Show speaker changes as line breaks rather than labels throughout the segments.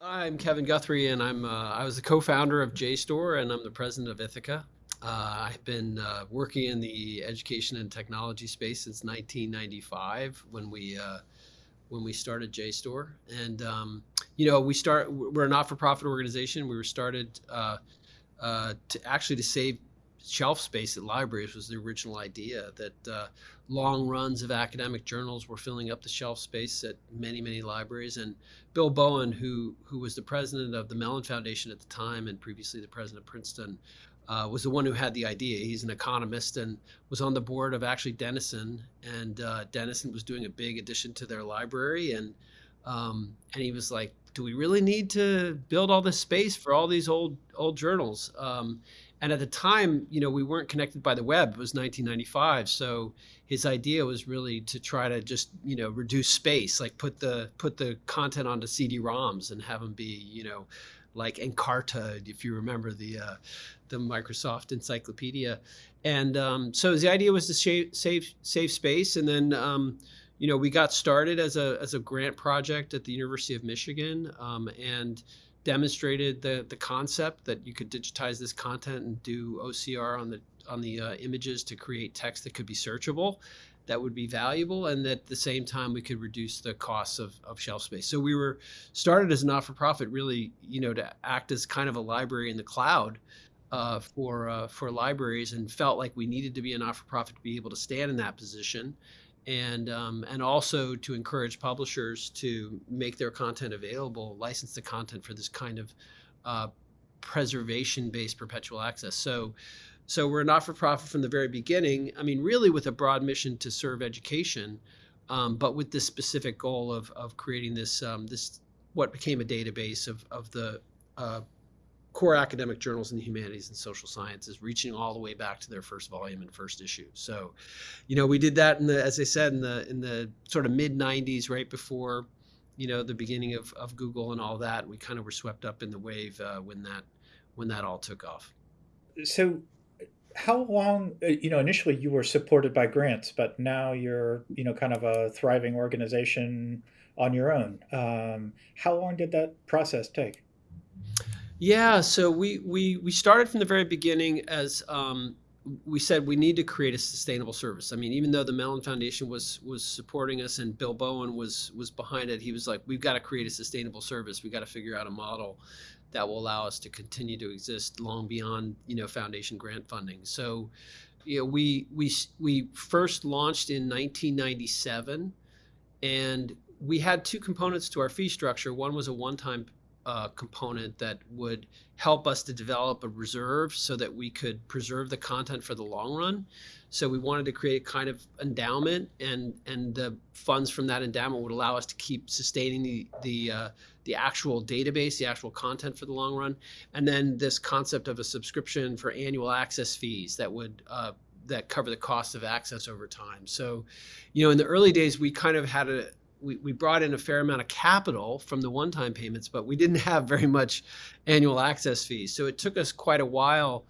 I'm Kevin Guthrie, and I'm uh, I was the co-founder of JSTOR, and I'm the president of Ithaka. Uh, I've been uh, working in the education and technology space since 1995 when we uh, when we started JSTOR, and um, you know we start we're a not-for-profit organization. We were started uh, uh, to actually to save shelf space at libraries was the original idea that uh, long runs of academic journals were filling up the shelf space at many many libraries. And bill bowen who who was the president of the mellon foundation at the time and previously the president of princeton uh, was the one who had the idea. He's an economist and was on the board of actually denison. And uh, denison was doing a big addition to their library. And um, and he was like do we really need to build all this space for all these old old journals? Um, and at the time, you know, we weren't connected by the web. It was 1995, so his idea was really to try to just, you know, reduce space, like put the put the content onto CD-ROMs and have them be, you know, like Encarta, if you remember the uh, the Microsoft Encyclopedia. And um, so the idea was to save save, save space, and then. Um, you know, we got started as a as a grant project at the University of Michigan, um, and demonstrated the the concept that you could digitize this content and do OCR on the on the uh, images to create text that could be searchable that would be valuable and that at the same time we could reduce the costs of, of shelf space. So we were started as a not-for-profit really you know to act as kind of a library in the cloud uh, for uh, for libraries and felt like we needed to be a not-for-profit to be able to stand in that position and um, and also to encourage publishers to make their content available, license the content for this kind of uh, preservation-based perpetual access. So, so we're not for profit from the very beginning. I mean, really with a broad mission to serve education, um, but with this specific goal of of creating this um, this what became a database of of the uh, core academic journals in the humanities and social sciences, reaching all the way back to their first volume and first issue. So, you know, we did that in the, as I said, in the in the sort of mid '90s, right before, you know, the beginning of, of Google and all that. We kind of were swept up in the wave uh, when that when that all took off.
So, how long? uh, You know, initially you were supported by grants, but now you're, you know, kind of a thriving organization on your own. Um, how long did that process take?
Yeah, so we we we started from the very beginning as um, we said we need to create a sustainable service. I mean, even though the Mellon Foundation was was supporting us and Bill Bowen was was behind it, he was like, we've got to create a sustainable service. We've got to figure out a model that will allow us to continue to exist long beyond you know foundation grant funding. So, you know, we we we first launched in 1997, and we had two components to our fee structure. One was a one-time uh, component that would help us to develop a reserve so that we could preserve the content for the long run. So we wanted to create a kind of endowment, and and the funds from that endowment would allow us to keep sustaining the the uh, the actual database, the actual content for the long run, and then this concept of a subscription for annual access fees that would uh, that cover the cost of access over time. So, you know, in the early days, we kind of had a, we, we brought in a fair amount of capital from the one-time payments, but we didn't have very much annual access fees. So it took us quite a while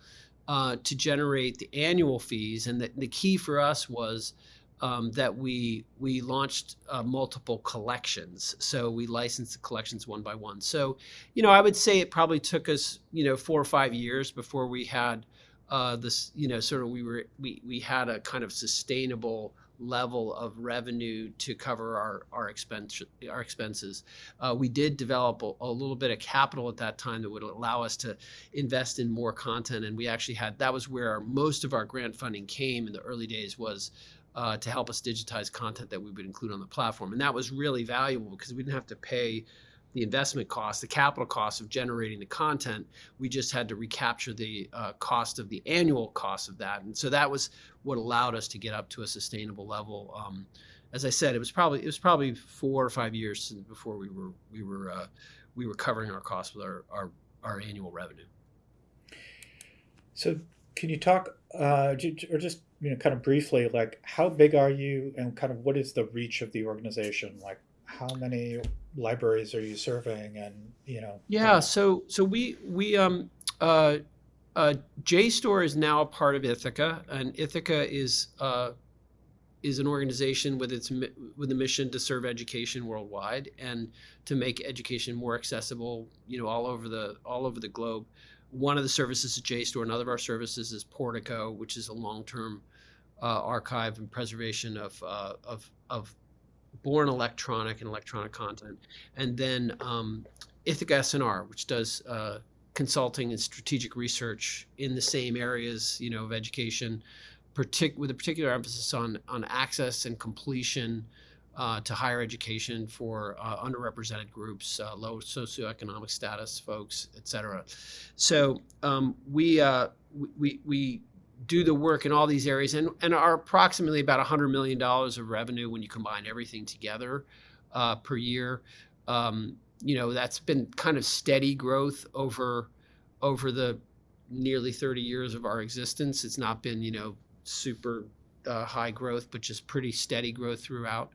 uh, to generate the annual fees. And the, the key for us was um, that we we launched uh, multiple collections. So we licensed the collections one by one. So, you know, I would say it probably took us, you know, four or five years before we had uh, this, you know, sort of we were we we had a kind of sustainable level of revenue to cover our our expense our expenses. Uh, we did develop a, a, little bit of capital at that time that would allow us to invest in more content, and we actually had that was where our, most of our grant funding came in the early days was. Uh, to help us digitize content that we would include on the platform. And that was really valuable because we didn't have to pay the investment cost, the capital cost of generating the content. We just had to recapture the uh, cost of the annual cost of that, and so that was what allowed us to get up to a sustainable level. Um, as I said, it was probably it was probably four or five years before we were we were uh, we were covering our costs with our, our our annual revenue.
So, can you talk, uh, or just you know, kind of briefly, like how big are you, and kind of what is the reach of the organization? Like, how many libraries are you serving and you know
yeah uh, so so we we um uh uh, JSTOR is now a part of Ithaka, and Ithaka is uh, is an organization with its with a mission to serve education worldwide and to make education more accessible, you know, all over the all over the globe. One of the services is JSTOR. Another of our services is Portico, which is a long-term uh, archive and preservation of, uh, of of born electronic and electronic content, and then um, Ithaka S&R, which does uh, consulting and strategic research in the same areas, you know, of education, partic- with a particular emphasis on on access and completion uh, to higher education for uh, underrepresented groups, uh, low socioeconomic status folks, et cetera. So um, we, uh, we we do the work in all these areas and, and are approximately about $100 million of revenue when you combine everything together uh, per year. Um, you know, that's been kind of steady growth over over the nearly 30 years of our existence. It's not been, you know, super uh, high growth, but just pretty steady growth throughout.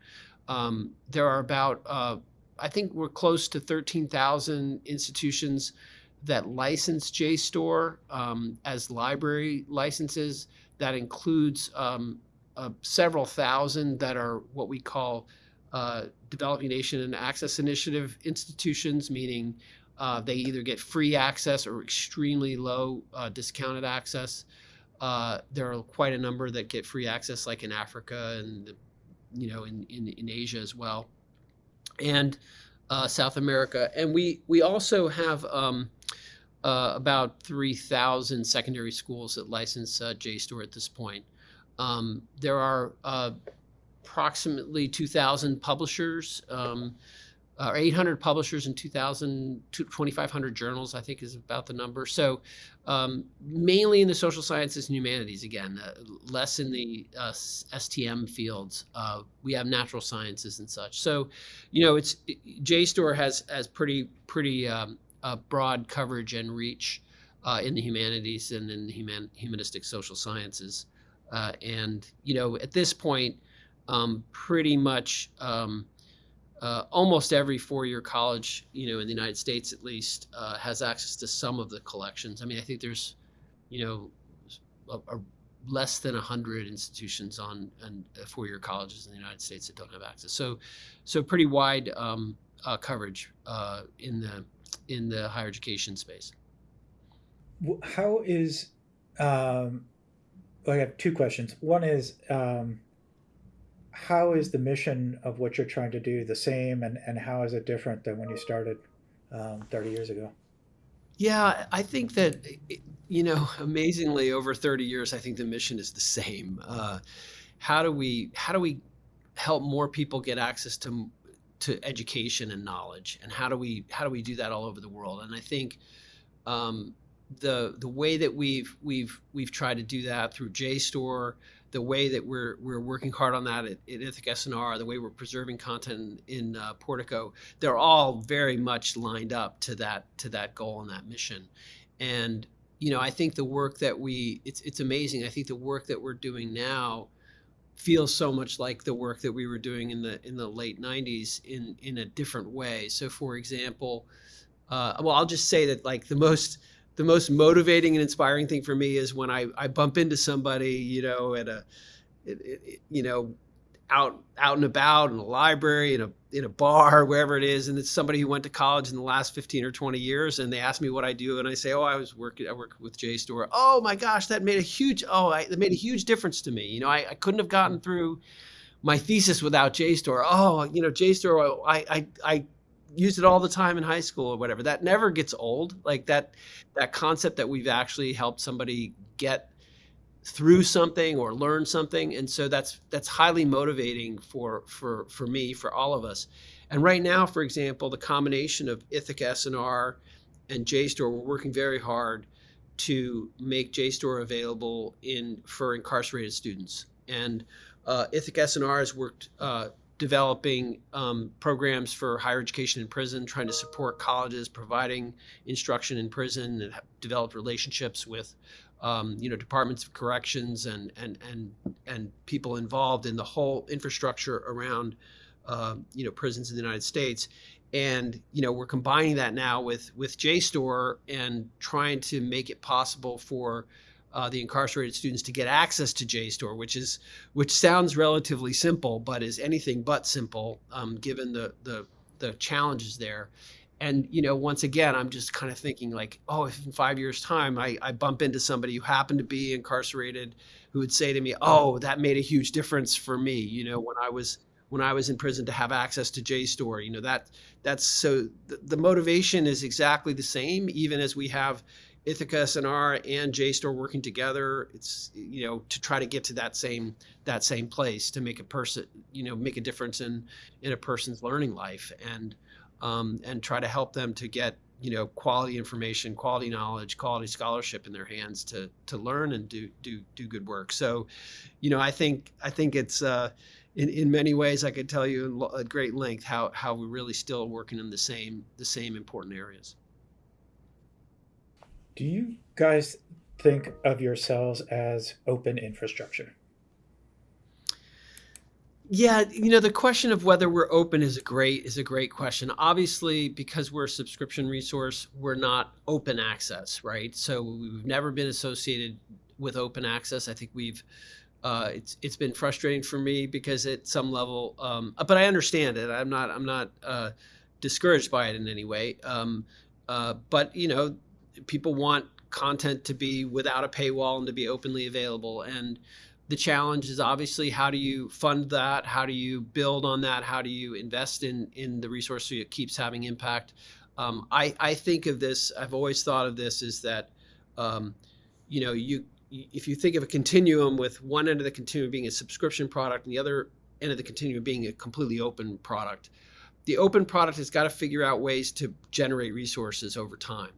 Um, there are about, uh, I think we're close to 13,000 institutions that license JSTOR um, as library licenses. That includes um, uh, several thousand that are what we call uh, Developing Nation and Access Initiative institutions, meaning uh, they either get free access or extremely low uh, discounted access. Uh, there are quite a number that get free access, like in Africa and you know in, in, in Asia as well, and uh, South America. And we we also have um, uh, about 3,000 secondary schools that license uh, JSTOR at this point. Um, there are uh, approximately 2,000 publishers, um, or 800 publishers and 2,000, 2,500 journals, I think is about the number. So um, mainly in the social sciences and humanities, again, uh, less in the uh, STM fields. Uh, we have natural sciences and such. So, you know, it's JSTOR has has pretty pretty um, broad coverage and reach uh, in the humanities and in the human, humanistic social sciences. Uh, and, you know, at this point, um, pretty much um, uh, almost every four-year college, you know, in the United States at least, uh, has access to some of the collections. I mean, I think there's, you know, a, a less than 100 institutions on, on uh, four-year colleges in the United States that don't have access. So, so pretty wide um, coverage in the in the higher education space.
How is, um, I have two questions. One is, um, how is the mission of what you're trying to do the same, and, and how is it different than when you started um, 30 years ago?
Yeah, I think that, you know, amazingly, over 30 years, I think the mission is the same. Uh, how do we how do we help more people get access to to education and knowledge and how do we how do we do that all over the world and i think um, the the way that we've we've we've tried to do that through JSTOR, the way that we're we're working hard on that at, at Ithaka S&R, the way we're preserving content in, uh, Portico, they're all very much lined up to that to that goal and that mission. And you know, I think the work that we it's it's amazing. I think the work that we're doing now feels so much like the work that we were doing in the in the late 90s in in a different way. So for example uh, well i'll just say that like the most the most motivating and inspiring thing for me is when i i bump into somebody you know at a it, it, you know out out and about in a library in a in a bar wherever it is and it's somebody who went to college in the last 15 or 20 years and they ask me what I do and I say oh I was working I work with JSTOR oh my gosh that made a huge oh I, that made a huge difference to me. You know I, I couldn't have gotten through my thesis without JSTOR oh you know JSTOR I I, I used it all the time in high school or whatever. That never gets old. Like that that concept that we've actually helped somebody get through something or learn something. And so that's that's highly motivating for for for me for all of us. And right now for example the combination of ithaka S&R and JSTOR we're working very hard to make JSTOR available in for incarcerated students. And uh, Ithaka S&R has worked uh, developing um, programs for higher education in prison, trying to support colleges providing instruction in prison, and develop relationships with um, you know, departments of corrections and and and and people involved in the whole infrastructure around, uh, you know, prisons in the United States. And you know, we're combining that now with with JSTOR and trying to make it possible for uh, the incarcerated students to get access to JSTOR, which is which sounds relatively simple, but is anything but simple um, given the, the the challenges there. And you know, once again, I'm just kind of thinking like, oh, if in five years' time I, I bump into somebody who happened to be incarcerated, who would say to me, oh, that made a huge difference for me. You know, when I was when I was in prison to have access to JSTOR. You know that that's so the, the motivation is exactly the same, even as we have Ithaka SNR and JSTOR working together. It's you know to try to get to that same that same place to make a person you know make a difference in in a person's learning life and um, and try to help them to get you know quality information, quality knowledge, quality scholarship in their hands to to learn and do do do good work. So, you know, I think I think it's. Uh, in, in many ways, I could tell you at great length how, how we're really still working in the same the same important areas.
Do you guys think of yourselves as open infrastructure?
Yeah, you know, the question of whether we're open is a great is a great question. Obviously, because we're a subscription resource, we're not open access, right? So we've never been associated with open access. I think we've uh, it's it's been frustrating for me because at some level, um, but I understand it. I'm not I'm not uh, discouraged by it in any way. Um, uh, but you know, people want content to be without a paywall and to be openly available. And the challenge is obviously how do you fund that? How do you build on that? How do you invest in in the resource so it keeps having impact? Um, I I think of this. I've always thought of this is that. Um, you know, you if you think of a continuum with one end of the continuum being a subscription product and the other end of the continuum being a completely open product, the open product has got to figure out ways to generate resources over time.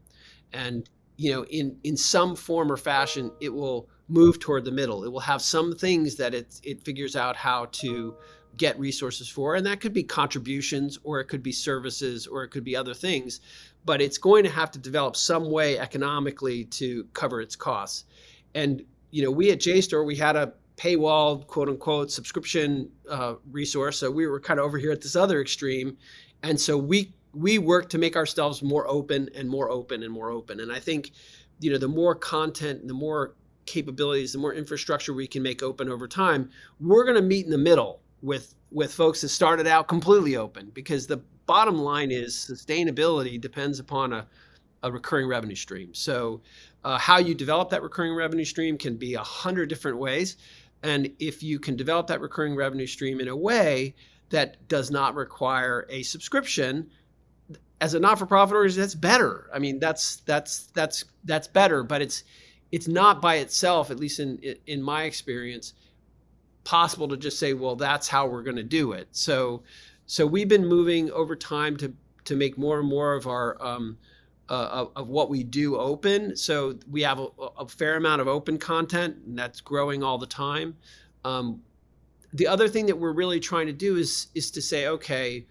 And you know, in in some form or fashion, it will move toward the middle. It will have some things that it it figures out how to get resources for, and that could be contributions, or it could be services, or it could be other things. But it's going to have to develop some way economically to cover its costs. And you know, we at JSTOR we had a paywall quote unquote subscription uh, resource, so we were kind of over here at this other extreme, and so we we work to make ourselves more open and more open and more open. And I think, you know, the more content, the more capabilities, the more infrastructure we can make open over time, we're going to meet in the middle with with folks that started out completely open because the bottom line is sustainability depends upon a, a recurring revenue stream. So uh, how you develop that recurring revenue stream can be a hundred different ways. And if you can develop that recurring revenue stream in a way that does not require a subscription, as a not-for-profit organization, that's better. I mean, that's that's that's that's better, but it's it's not by itself, at least in in my experience, possible to just say, well, that's how we're going to do it. So so we've been moving over time to to make more and more of our um, uh, of, what we do open. So we have a, a, fair amount of open content, and that's growing all the time. Um, the other thing that we're really trying to do is is to say, okay,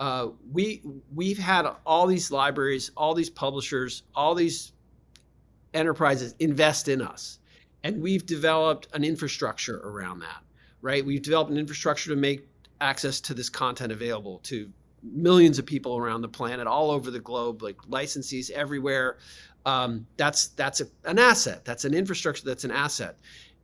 uh, we we've had all these libraries, all these publishers, all these enterprises invest in us, and we've developed an infrastructure around that. Right? We've developed an infrastructure to make access to this content available to millions of people around the planet, all over the globe, like licensees everywhere. Um, that's that's a, an asset. That's an infrastructure. That's an asset.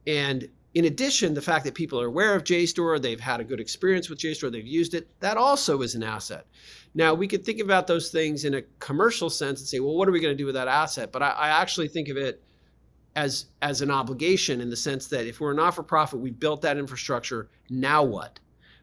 And in addition, the fact that people are aware of JSTOR, they've had a good experience with JSTOR, they've used it, that also is an asset. Now, we could think about those things in a commercial sense and say, well, what are we going to do with that asset? But I, I actually think of it as as an obligation in the sense that if we're a not-for-profit, we built that infrastructure. Now what?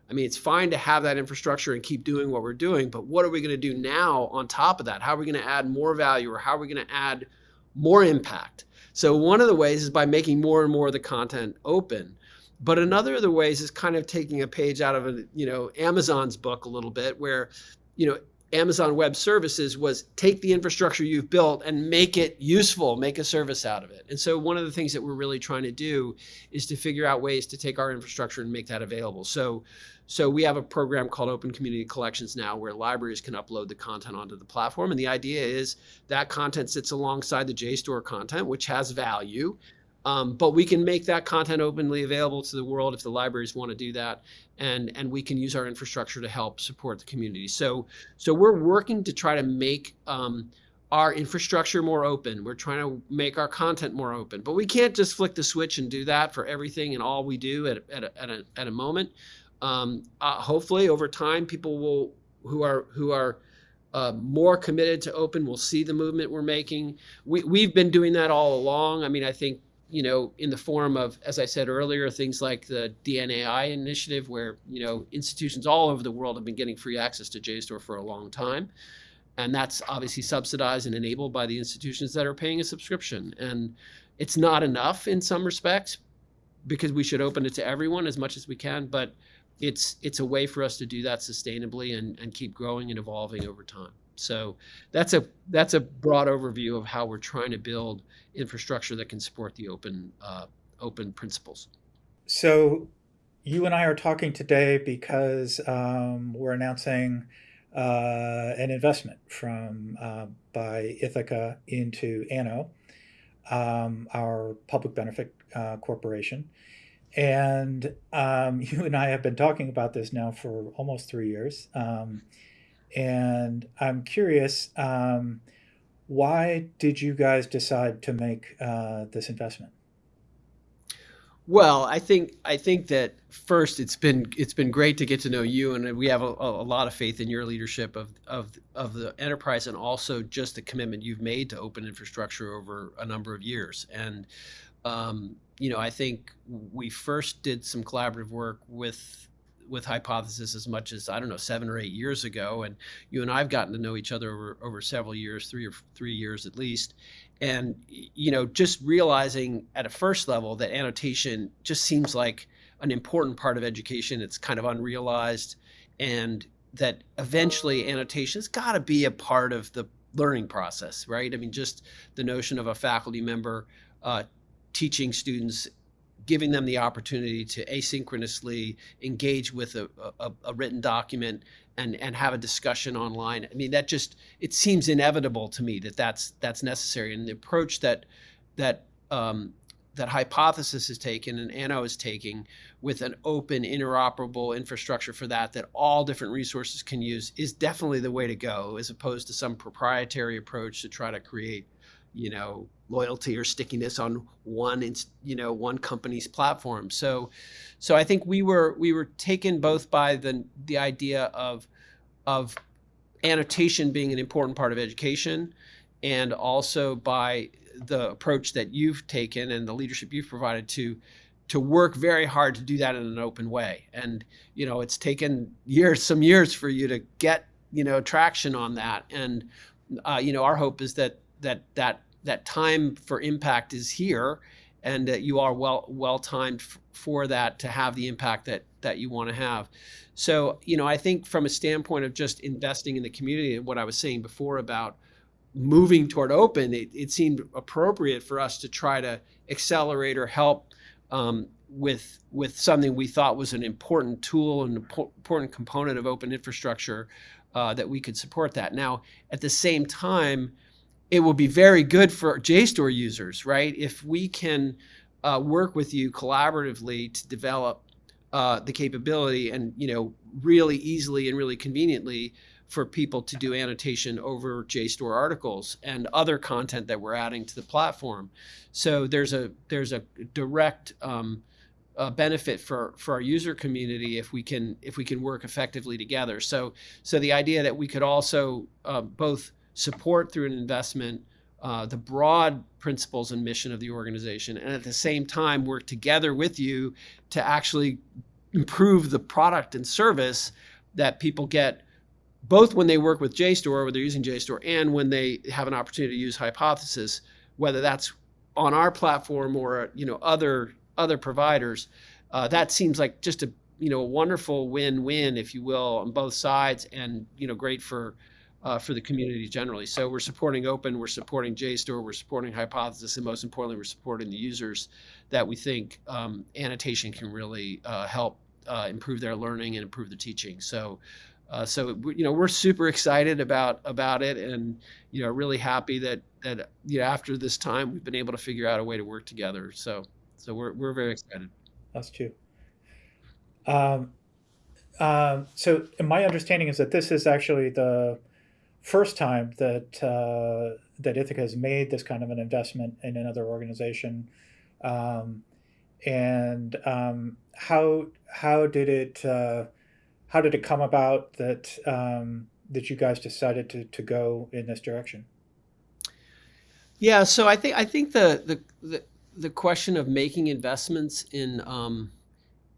I mean, it's fine to have that infrastructure and keep doing what we're doing, but what are we going to do now on top of that? How are we going to add more value or how are we going to add more impact? So one of the ways is by making more and more of the content open. But another of the ways is kind of taking a page out of a, you know, Amazon's book a little bit where, you know, Amazon Web Services was take the infrastructure you've built and make it useful, make a service out of it. And so one of the things that we're really trying to do is to figure out ways to take our infrastructure and make that available. So so we have a program called Open Community Collections now where libraries can upload the content onto the platform. And the idea is that content sits alongside the JSTOR content, which has value. Um, but we can make that content openly available to the world if the libraries want to do that, and and we can use our infrastructure to help support the community. So so we're working to try to make um, our infrastructure more open. We're trying to make our content more open. But we can't just flick the switch and do that for everything and all we do at, at, a, at, a, at a moment. Um, uh, hopefully, over time, people will who are who are uh, more committed to open will see the movement we're making. We, we've been doing that all along. I mean, I think you know, in the form of, as I said earlier, things like the DNAI initiative, where you know institutions all over the world have been getting free access to JSTOR for a long time, and that's obviously subsidized and enabled by the institutions that are paying a subscription. And it's not enough in some respects because we should open it to everyone as much as we can, but it's it's a way for us to do that sustainably and, and keep growing and evolving over time. So that's a that's a broad overview of how we're trying to build infrastructure that can support the open uh, open principles.
So you and I are talking today because um, we're announcing uh, an investment from uh, by Ithaka into Anno, um, our public benefit uh, corporation. And um, you and I have been talking about this now for almost three years. And I'm curious, um, why did you guys decide to make uh, this investment?
Well, I think I think that first it's been it's been great to get to know you, and we have a, a lot of faith in your leadership of of of the enterprise, and also just the commitment you've made to open infrastructure over a number of years. And um, you know, I think we first did some collaborative work with with Hypothesis as much as I don't know seven or eight years ago, and you and I've gotten to know each other over, over several years, three or three years at least, and you know just realizing at a first level that annotation just seems like an important part of education. It's kind of unrealized, and that eventually annotation's got to be a part of the learning process, right? I mean, just the notion of a faculty member uh, teaching students giving them the opportunity to asynchronously engage with a, a, a, written document and, and have a discussion online. I mean, that just, it seems inevitable to me that that's, that's necessary. And the approach that, that, um, that Hypothesis is taken and Anno is taking with an open, interoperable infrastructure for that, that all different resources can use is definitely the way to go as opposed to some proprietary approach to try to create you know loyalty or stickiness on one you know one company's platform. So so i think we were we were taken both by the the idea of of annotation being an important part of education and also by the approach that you've taken and the leadership you've provided to to work very hard to do that in an open way. And you know it's taken years some years for you to get you know traction on that. And uh, you know our hope is that that that that time for impact is here and that you are well well timed for that to have the impact that that you want to have. So you know i think from a standpoint of just investing in the community and what i was saying before about moving toward open it, it seemed appropriate for us to try to accelerate or help um, with with something we thought was an important tool and important component of open infrastructure uh, that we could support that. Now at the same time it will be very good for JSTOR users, right? If we can uh, work with you collaboratively to develop uh, the capability and, you know, really easily and really conveniently for people to do annotation over JSTOR articles and other content that we're adding to the platform. So there's a there's a direct um, uh, benefit for for our user community if we can if we can work effectively together. So so the idea that we could also uh, both support through an investment uh, the broad principles and mission of the organization, and at the same time work together with you to actually improve the product and service that people get both when they work with JSTOR, where they're using JSTOR, and when they have an opportunity to use Hypothesis, whether that's on our platform or you know other other providers. Uh, that seems like just a you know a wonderful win-win, if you will, on both sides, and you know great for uh, for the community generally. So we're supporting open, we're supporting JSTOR, we're supporting Hypothesis, and most importantly, we're supporting the users that we think um, annotation can really uh, help uh, improve their learning and improve the teaching. So. Uh, so you know we're super excited about about it, and you know really happy that that you know after this time we've been able to figure out a way to work together. So so we're we're very excited.
That's true. Um, um, so my understanding is that this is actually the first time that uh, that Ithaka has made this kind of an investment in another organization, um, and um, how how did it uh, how did it come about that um, that you guys decided to to go in this direction?
Yeah, so I think I think the the the, the question of making investments in um,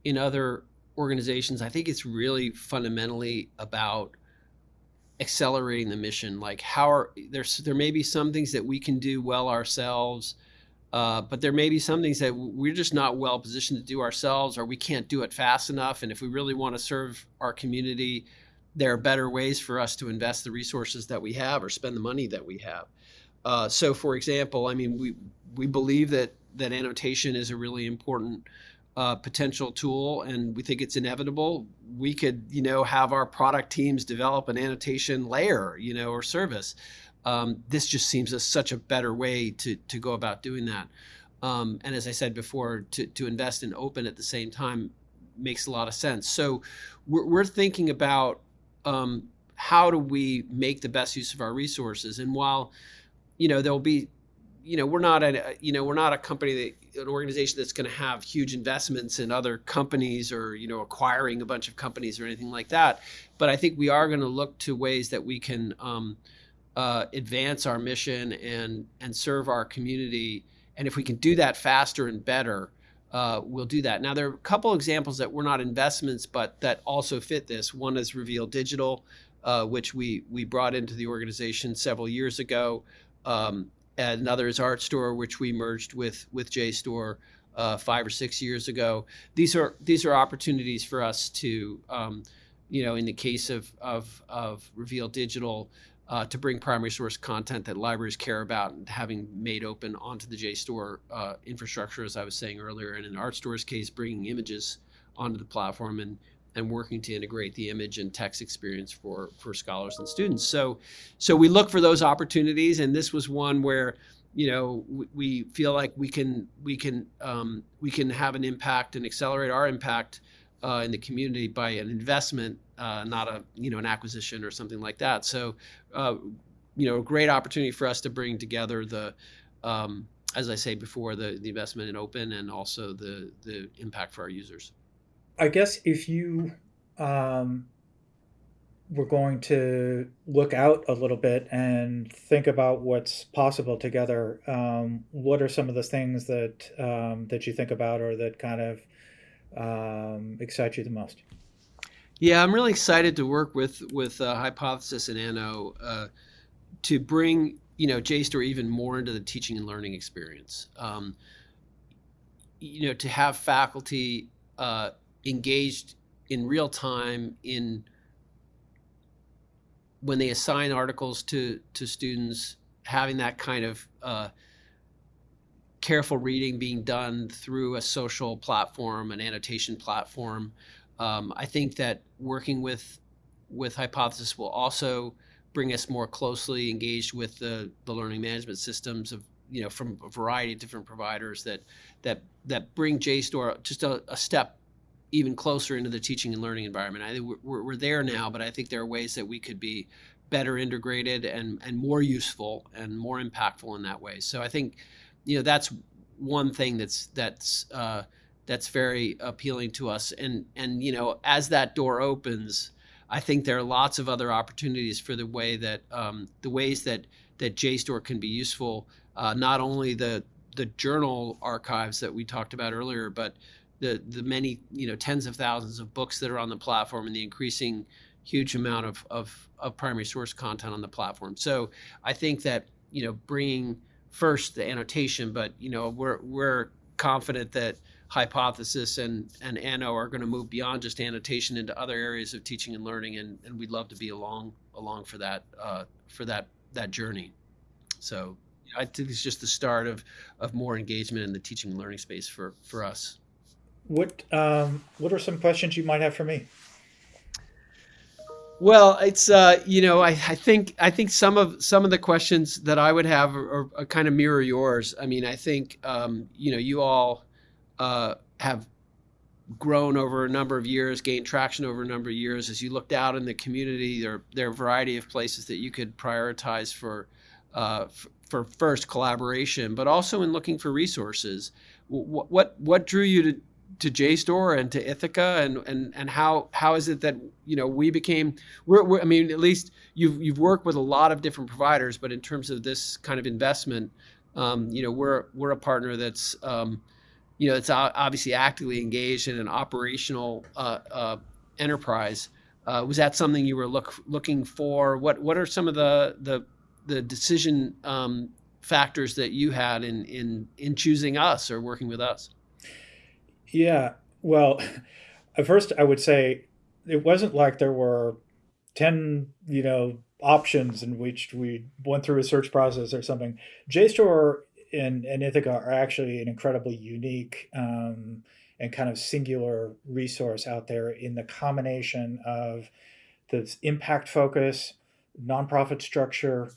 in other organizations, I think it's really fundamentally about accelerating the mission. Like how are there's there may be some things that we can do well ourselves, uh, but there may be some things that we're just not well positioned to do ourselves, or we can't do it fast enough. And if we really want to serve our community, there are better ways for us to invest the resources that we have or spend the money that we have. Uh, so, for example, I mean, we we believe that that annotation is a really important uh, potential tool, and we think it's inevitable. We could, you know, have our product teams develop an annotation layer, you know, or service. Um, this just seems a, such a better way to to go about doing that. Um, and as I said before, to to invest in open at the same time makes a lot of sense. So we're, we're thinking about um, how do we make the best use of our resources, and while you know there'll be you know we're not a you know we're not a company that an organization that's going to have huge investments in other companies or you know acquiring a bunch of companies or anything like that. But i think we are going to look to ways that we can um, uh, advance our mission and and serve our community. And if we can do that faster and better uh, we'll do that. Now there are a couple examples that were not investments but that also fit this. One is reveal digital uh, which we we brought into the organization several years ago. Um, another is Artstor, which we merged with with JSTOR uh, five or six years ago. These are these are opportunities for us to, um, you know, in the case of of, of Reveal Digital, uh, to bring primary source content that libraries care about and having made open onto the JSTOR uh, infrastructure, as I was saying earlier, and in Artstor's case, bringing images onto the platform and and working to integrate the image and text experience for for scholars and students. So, so we look for those opportunities, and this was one where you know we, we feel like we can we can um, we can have an impact and accelerate our impact uh, in the community by an investment, uh, not a you know an acquisition or something like that. So, uh, you know, a great opportunity for us to bring together the um, as I say before, the, the investment in open and also the the impact for our users.
I guess if you um, were going to look out a little bit and think about what's possible together, um, what are some of the things that um, that you think about or that kind of um, excite you the most?
Yeah, I'm really excited to work with with uh, Hypothesis and Anno uh, to bring you know JSTOR even more into the teaching and learning experience. Um, you know, to have faculty uh, engaged in real time in when they assign articles to to students, having that kind of uh, careful reading being done through a social platform, an annotation platform. Um, I think that working with with Hypothesis will also bring us more closely engaged with the, the learning management systems of you know from a variety of different providers that that that bring JSTOR just a, a step even closer into the teaching and learning environment. I think we're, we're there now, but I think there are ways that we could be better integrated and, and more useful and more impactful in that way. So I think, you know, that's one thing that's that's uh, that's very appealing to us. And and you know, as that door opens, I think there are lots of other opportunities for the way that um, the ways that that JSTOR can be useful. Uh, not only the the journal archives that we talked about earlier, but the the many you know tens of thousands of books that are on the platform and the increasing huge amount of of, of primary source content on the platform. So I think that you know bringing first the annotation, but you know we're we're confident that hypothesis and and Anno are going to move beyond just annotation into other areas of teaching and learning, and, and we'd love to be along along for that uh, for that that journey. So I think it's just the start of of more engagement in the teaching and learning space for for us.
What um, what are some questions you might have for me?
Well, it's uh, you know I, I think I think some of some of the questions that I would have are, are kind of mirror yours. I mean, I think um, you know you all uh, have grown over a number of years, gained traction over a number of years. As you looked out in the community, there there are a variety of places that you could prioritize for uh, for first collaboration, but also in looking for resources. What what, what drew you to to JSTOR and to Ithaka, and and and how how is it that you know we became we're, we're, I mean at least you've you've worked with a lot of different providers but in terms of this kind of investment um, you know we're we're a partner that's um, you know it's obviously actively engaged in an operational uh, uh, enterprise. Uh, was that something you were look looking for? What what are some of the the the decision um, factors that you had in in in choosing us or working with us
yeah. Well, at first I would say it wasn't like there were 10, you know, options in which we went through a search process or something. JSTOR and, and Ithaka are actually an incredibly unique um, and kind of singular resource out there in the combination of this impact focus, nonprofit structure,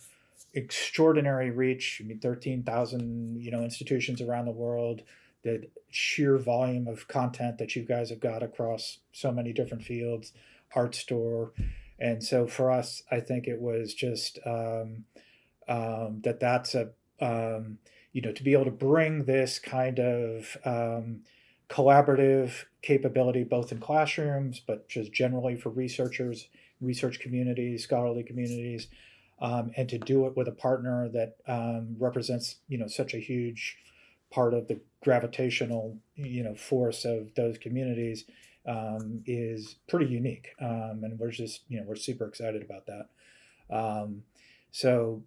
extraordinary reach. I mean, 13,000, you know, institutions around the world, the sheer volume of content that you guys have got across so many different fields, Artstor. And so for us, I think it was just um, um, that that's a, um, you know, to be able to bring this kind of um, collaborative capability, both in classrooms, but just generally for researchers, research communities, scholarly communities, um, and to do it with a partner that um, represents, you know, such a huge part of the gravitational you know force of those communities um, is pretty unique. Um, and we're just you know we're super excited about that. Um, so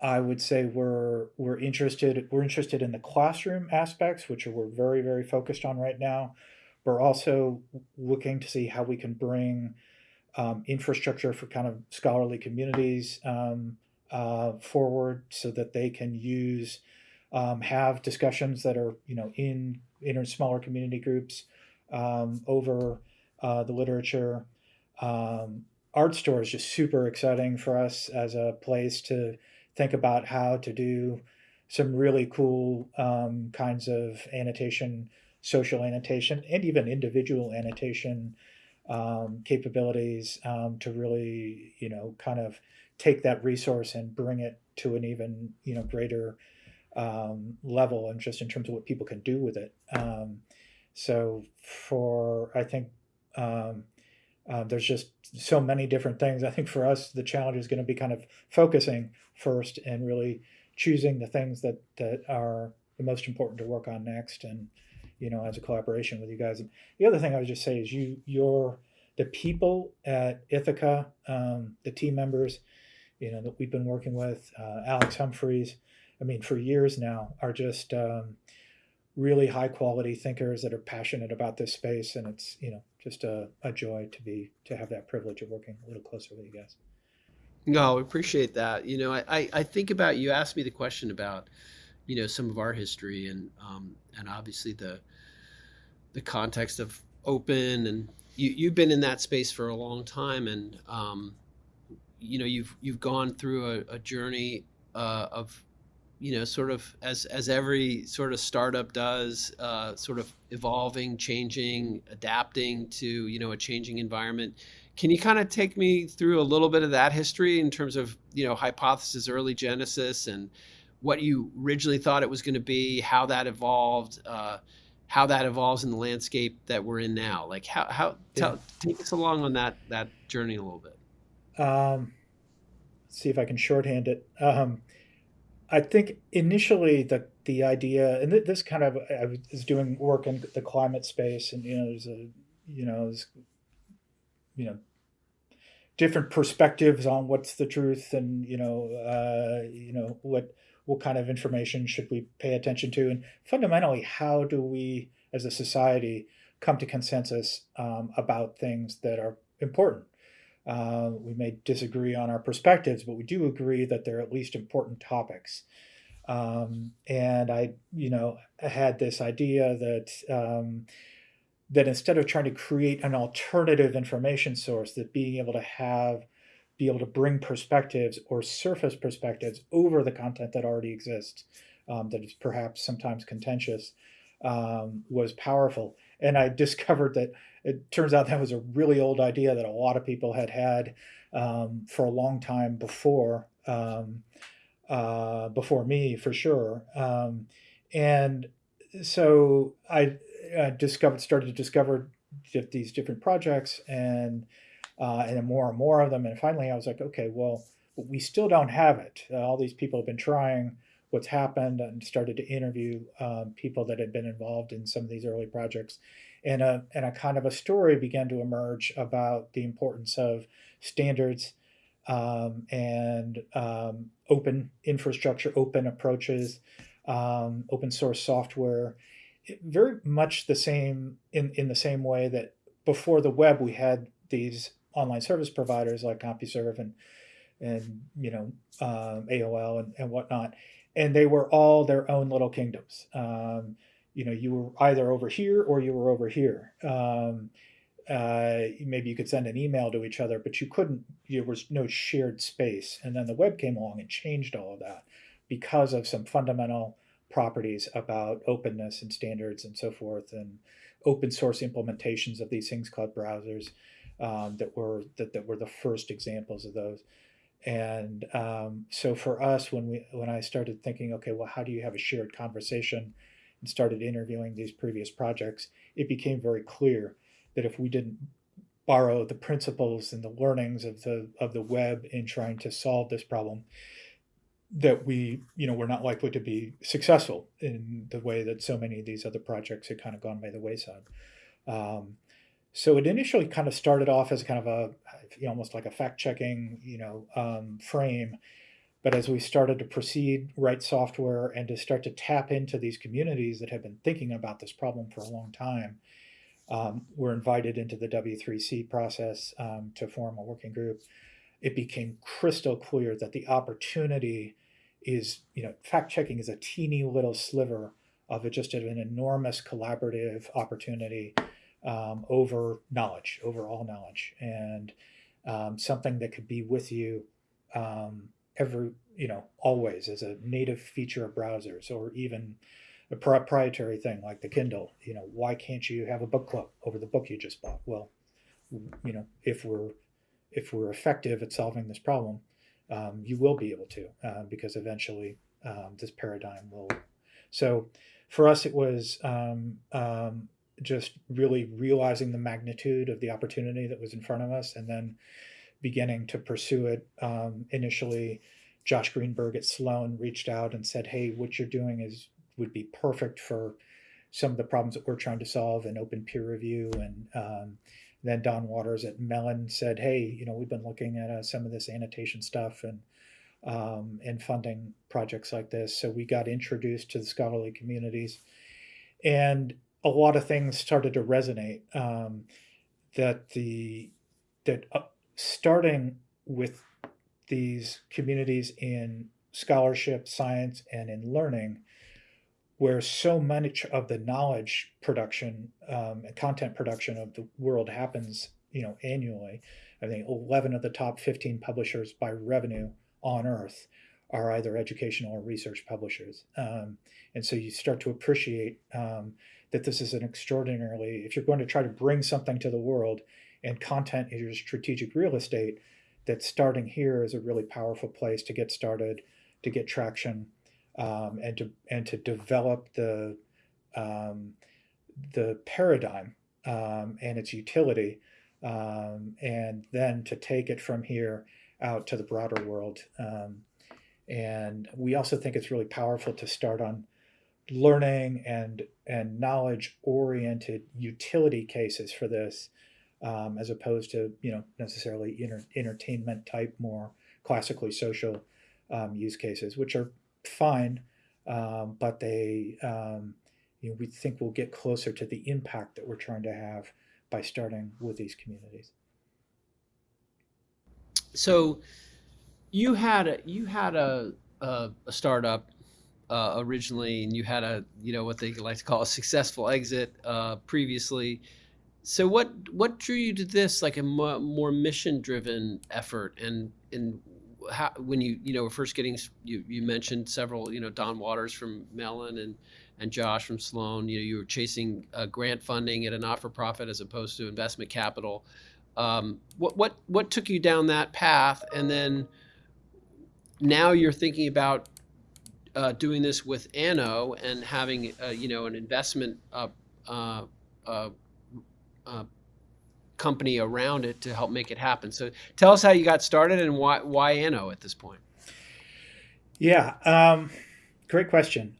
I would say we're we're interested we're interested in the classroom aspects which are we're very very focused on right now. We're also looking to see how we can bring um, infrastructure for kind of scholarly communities um, uh, forward so that they can use um, have discussions that are you know in in smaller community groups um, over uh, the literature. Um, Artstor is just super exciting for us as a place to think about how to do some really cool um, kinds of annotation, social annotation, and even individual annotation um, capabilities um, to really, you know, kind of take that resource and bring it to an even, you know, greater um, level and just in terms of what people can do with it. Um, so for I think um, uh, there's just so many different things. I think for us the challenge is going to be kind of focusing first and really choosing the things that that are the most important to work on next and you know as a collaboration with you guys. And the other thing I would just say is you your the people at Ithaka, um, the team members, you know that we've been working with, uh, Alex Humphreys. I mean, for years now, are just um, really high quality thinkers that are passionate about this space, and it's you know just a, a joy to be to have that privilege of working a little closer with you guys.
No, I appreciate that. You know, I, I think about you asked me the question about, you know, some of our history and um, and obviously the the context of open and you you've been in that space for a long time and um, you know you've you've gone through a, a journey uh, of you know, sort of as as every sort of startup does, uh, sort of evolving, changing, adapting to you know a changing environment. Can you kind of take me through a little bit of that history in terms of you know hypothesis, early genesis, and what you originally thought it was going to be, how that evolved, uh, how that evolves in the landscape that we're in now? Like how how tell, take us along on that that journey a little bit.
Um, see if I can shorthand it. Um, I think initially the the idea, and this kind of I was doing work in the climate space, and you know, there's a you know, there's you know, different perspectives on what's the truth, and you know, uh, you know what what kind of information should we pay attention to, and fundamentally, how do we as a society come to consensus um, about things that are important uh, we may disagree on our perspectives, but we do agree that they're at least important topics. Um, and I, you know, had this idea that um, that instead of trying to create an alternative information source, that being able to have, be able to bring perspectives or surface perspectives over the content that already exists, um, that is perhaps sometimes contentious, um, was powerful. And I discovered that it turns out that was a really old idea that a lot of people had had um, for a long time before um, uh, before me, for sure. Um, and so I, I, discovered started to discover these different projects and uh, and more and more of them. And finally, I was like, okay, well, we still don't have it. Uh, all these people have been trying what's happened and started to interview um, people that had been involved in some of these early projects. And a, and a kind of a story began to emerge about the importance of standards um, and um, open infrastructure, open approaches, um, open source software. Very much the same in, in the same way that before the web we had these online service providers like CompuServe and and you know um, AOL and, and whatnot and they were all their own little kingdoms. Um, you know, you were either over here or you were over here. Um, uh, maybe you could send an email to each other, but you couldn't. There was no shared space. And then the web came along and changed all of that because of some fundamental properties about openness and standards and so forth, and open source implementations of these things called browsers um, that were that, that were the first examples of those. And um, so for us, when we when I started thinking, okay, well, how do you have a shared conversation, and started interviewing these previous projects, it became very clear that if we didn't borrow the principles and the learnings of the of the web in trying to solve this problem, that we you know we're not likely to be successful in the way that so many of these other projects had kind of gone by the wayside. Um, so it initially kind of started off as kind of a, almost like a fact checking, you know, um, frame. But as we started to proceed, write software, and to start to tap into these communities that have been thinking about this problem for a long time, um, we're invited into the W3C process um, to form a working group. It became crystal clear that the opportunity is, you know, fact checking is a teeny little sliver of it, just an enormous collaborative opportunity um, over knowledge, over all knowledge, and um, something that could be with you um, every, you know, always as a native feature of browsers, or even a proprietary thing like the Kindle. You know, why can't you have a book club over the book you just bought? Well, you know, if we're if we're effective at solving this problem, um, you will be able to, uh, because eventually um, this paradigm will. So, for us, it was um, um just really realizing the magnitude of the opportunity that was in front of us and then beginning to pursue it. Um, initially, Josh Greenberg at Sloan reached out and said, hey, what you're doing is would be perfect for some of the problems that we're trying to solve in open peer review. And um, then Don Waters at Mellon said, hey, you know, we've been looking at uh, some of this annotation stuff and um, and funding projects like this. So we got introduced to the scholarly communities. And a lot of things started to resonate. Um, that the that uh, starting with these communities in scholarship, science, and in learning, where so much of the knowledge production um, and content production of the world happens, you know, annually. I think 11 of the top 15 publishers by revenue on Earth are either educational or research publishers. Um, and so you start to appreciate um, that this is an extraordinarily, if you're going to try to bring something to the world and content is your strategic real estate, that starting here is a really powerful place to get started, to get traction, um, and to and to develop the um, the paradigm um, and its utility, um, and then to take it from here out to the broader world. Um, and we also think it's really powerful to start on learning and and knowledge oriented utility cases for this um, as opposed to you know necessarily inter- entertainment type more classically social um, use cases which are fine um, but they um, you know, we think we'll get closer to the impact that we're trying to have by starting with these communities.
So you had a, you had a, a, a startup uh, originally, and you had a you know what they like to call a successful exit uh, previously. So what what drew you to this like a more, mission driven effort and and how when you you know were first getting you you mentioned several you know Don Waters from Mellon and and Josh from Sloan. You know, you were chasing uh, grant funding at a not-for-profit as opposed to investment capital. Um, what what what took you down that path, and then now you're thinking about uh, doing this with Anno and having uh, you know an investment uh, uh, uh, company around it to help make it happen. So tell us how you got started and why why Anno at this point.
Yeah, um, great question.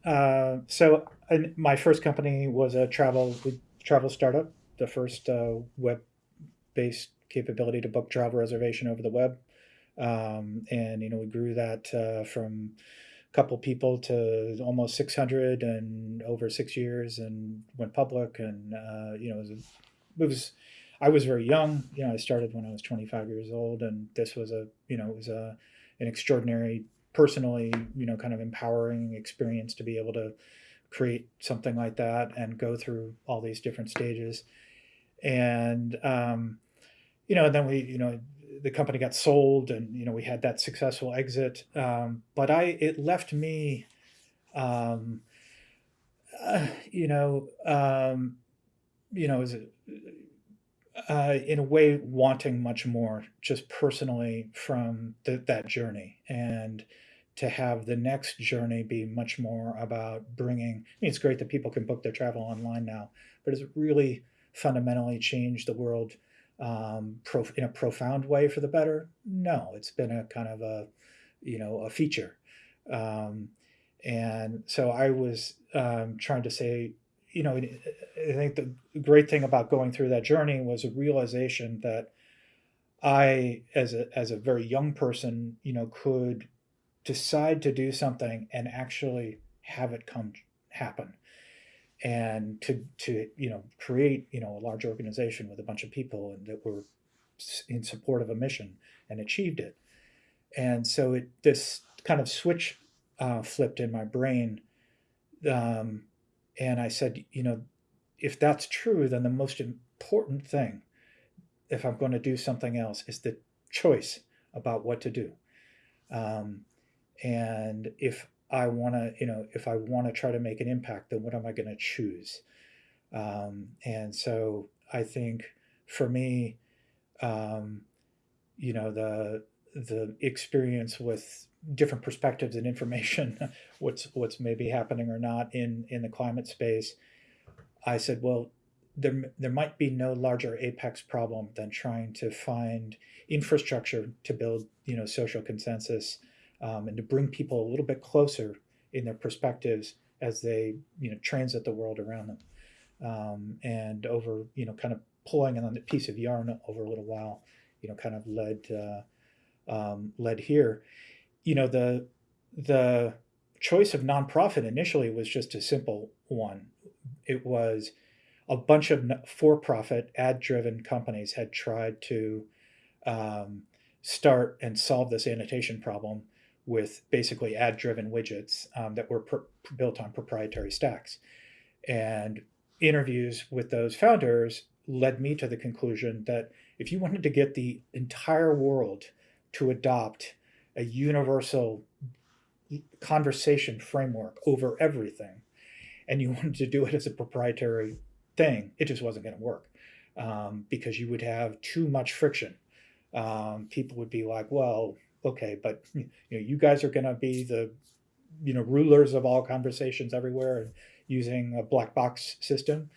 So my first company was a travel travel startup, the first uh, web-based capability to book travel reservation over the web, um, and you know we grew that uh, from couple people to almost 600 and over six years, and went public, and uh, you know it was, it was I was very young. You know, I started when I was 25 years old, and this was a you know it was a an extraordinary personally, you know, kind of empowering experience to be able to create something like that and go through all these different stages. And, um, you know, and then we, you know, the company got sold and, you know, we had that successful exit. Um, but I, it left me, um, uh, you know, um, you know, as a, uh, in a way wanting much more just personally from the, that journey and to have the next journey be much more about bringing I mean, it's great that people can book their travel online now but has it really fundamentally changed the world um, in a profound way for the better? No it's been a kind of a you know a feature. Um, and so i was um, trying to say you know, I think the great thing about going through that journey was a realization that I, as a as a very young person, you know, could decide to do something and actually have it come happen, and to to you know create you know a large organization with a bunch of people and that were in support of a mission and achieved it, and so it this kind of switch uh, flipped in my brain. Um, and I said, you know, if that's true, then the most important thing, if I'm going to do something else, is the choice about what to do. Um, and if I want to, you know, if I want to try to make an impact, then what am I going to choose? Um, and so I think for me, um, you know, the the experience with different perspectives and information, what's what's maybe happening or not in in the climate space, I said, well, there there might be no larger apex problem than trying to find infrastructure to build you know social consensus um, and to bring people a little bit closer in their perspectives as they you know transit the world around them, um, and over you know kind of pulling on the piece of yarn over a little while, you know, kind of led. Uh, um, led here you know the the choice of nonprofit initially was just a simple one. It was a bunch of for-profit ad-driven companies had tried to um, start and solve this annotation problem with basically ad-driven widgets um, that were built on proprietary stacks. And interviews with those founders led me to the conclusion that if you wanted to get the entire world to adopt a universal conversation framework over everything and you wanted to do it as a proprietary thing, it just wasn't going to work um, because you would have too much friction. Um, people would be like, well, okay, but you know, you guys are going to be the, you know, rulers of all conversations everywhere and using a black box system.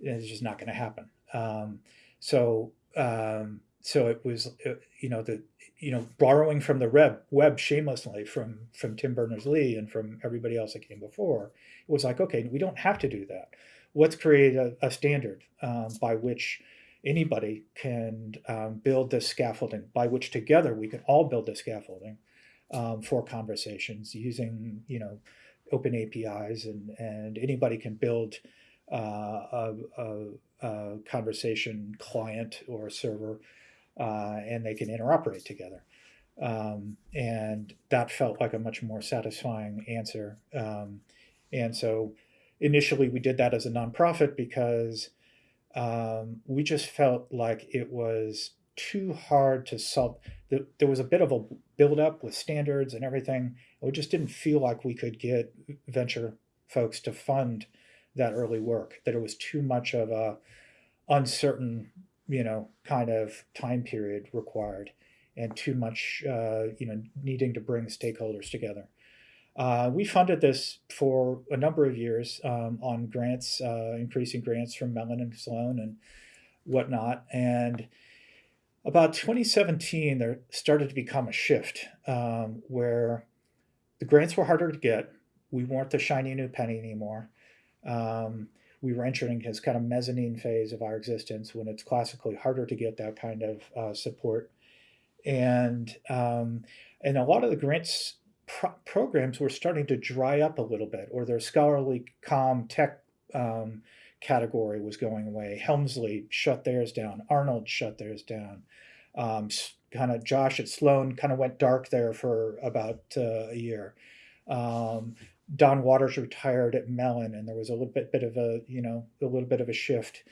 It's just not going to happen. Um, so, um, so it was, uh, you know, the you know, borrowing from the web, web shamelessly from from Tim Berners-Lee and from everybody else that came before, it was like, okay, we don't have to do that. Let's create a, a standard um, by which anybody can um, build this scaffolding, by which together we can all build this scaffolding um, for conversations using, you know, open APIs, and and anybody can build uh, a, a, a conversation client or server uh, and they can interoperate together. Um, and that felt like a much more satisfying answer. Um, and so initially we did that as a nonprofit because um, we just felt like it was too hard to solve. There was a bit of a buildup with standards and everything. We just didn't feel like we could get venture folks to fund that early work. That it was too much of a uncertain, you know, kind of time period required, and too much, uh, you know, needing to bring stakeholders together. Uh, we funded this for a number of years um, on grants, uh, increasing grants from Mellon and Sloan and whatnot. And about 2017, there started to become a shift um, where the grants were harder to get. We weren't the shiny new penny anymore. Um, we were entering his kind of mezzanine phase of our existence when it's classically harder to get that kind of uh, support. And um, and a lot of the grants pro- programs were starting to dry up a little bit, or their scholarly com tech um, category was going away. Helmsley shut theirs down. Arnold shut theirs down. Um, kind of Josh at Sloan kind of went dark there for about uh, a year. Um, Don Waters retired at Mellon, and there was a little bit, bit of a you know a little bit of a shift.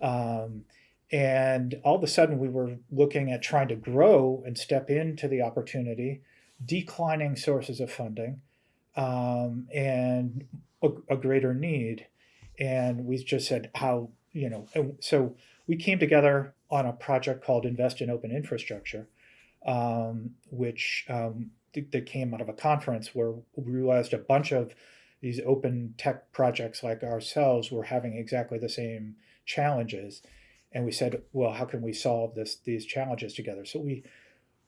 Um, and all of a sudden, we were looking at trying to grow and step into the opportunity, declining sources of funding, um, and a, a greater need. And we just said how you know so we came together on a project called invest in open infrastructure um, which um, th- that came out of a conference where we realized a bunch of these open tech projects like ourselves were having exactly the same challenges. And we said well how can we solve this these challenges together? So we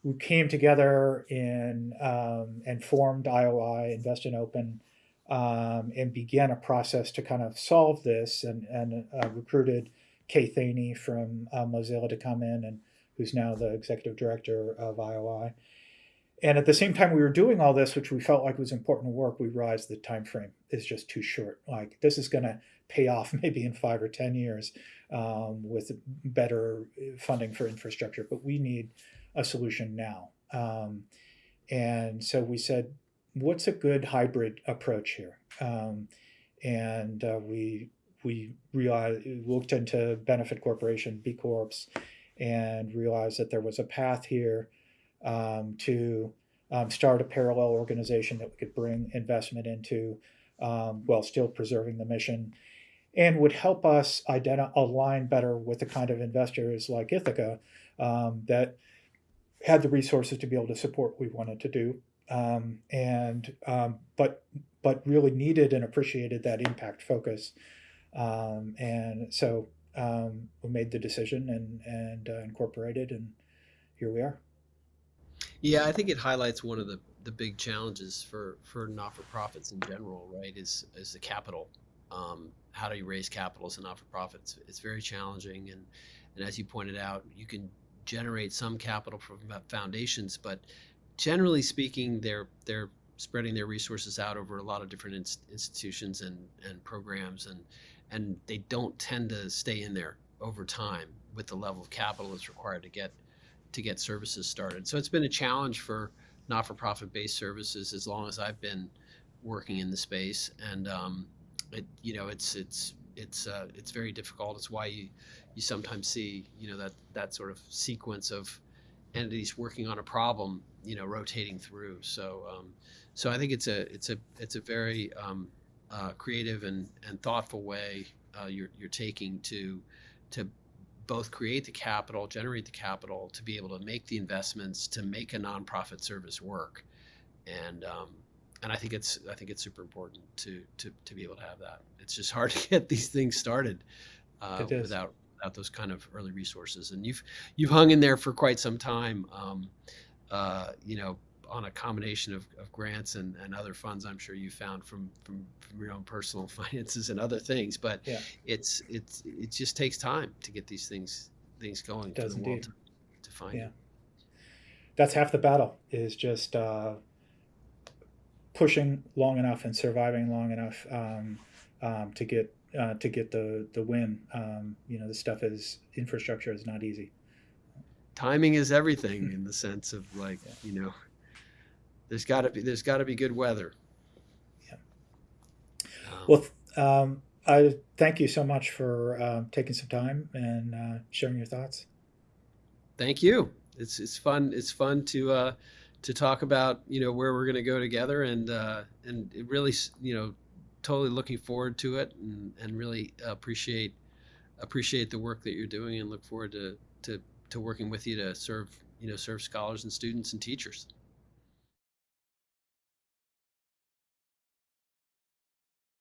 we came together in um, and formed ioi invest in open um, and began a process to kind of solve this and, and uh, recruited Kay Thaney from uh, Mozilla to come in and who's now the executive director of IOI. And at the same time we were doing all this, which we felt like was important work, we realized the time frame is just too short. Like this is going to pay off maybe in five or ten years um, with better funding for infrastructure, but we need a solution now. Um, and so we said, what's a good hybrid approach here? Um, and uh, we we realized, looked into benefit corporation B Corps and realized that there was a path here um, to um, start a parallel organization that we could bring investment into um, while still preserving the mission and would help us align better with the kind of investors like Ithaka um, that had the resources to be able to support what we wanted to do um, and um, but but really needed and appreciated that impact focus. Um, and so um, we made the decision and and uh, incorporated, and here we are.
Yeah, I think it highlights one of the, the big challenges for, for not for profits in general, right? Is is the capital. Um, how do you raise capital as a not for profit? It's, it's very challenging, and and as you pointed out, you can generate some capital from foundations, but generally speaking, they're they're spreading their resources out over a lot of different in, institutions and, and programs, and and they don't tend to stay in there over time with the level of capital that's required to get to get services started. So it's been a challenge for not-for-profit based services as long as I've been working in the space, and um, it you know it's it's it's uh, it's very difficult. It's why you you sometimes see you know that that sort of sequence of entities working on a problem, you know, rotating through. So, um, so I think it's a it's a it's a very um, uh, creative and, and thoughtful way uh, you're you're taking to to both create the capital, generate the capital, to be able to make the investments to make a nonprofit service work, and um, and I think it's I think it's super important to to to be able to have that. It's just hard to get these things started uh, without without those kind of early resources. And you've you've hung in there for quite some time. Um, uh, you know, on a combination of, of grants and, and other funds, I'm sure you found from, from from your own personal finances and other things. But yeah. it's it's it just takes time to get these things things going
it does
for
the indeed.
world to, to find.
Yeah, that's half the battle. Is just uh, pushing long enough and surviving long enough um, um, to get uh, to get the the win. Um, you know, the stuff is infrastructure is not easy.
Timing is everything in the sense of like yeah. you know, there's got to be there's got to be good weather.
Yeah. Um, well, um, I thank you so much for uh, taking some time and uh, sharing your thoughts.
Thank you. It's it's fun. It's fun to uh, to talk about you know where we're going to go together and uh, and it really you know totally looking forward to it, and, and really appreciate appreciate the work that you're doing, and look forward to to to working with you to serve you know serve scholars and students and teachers.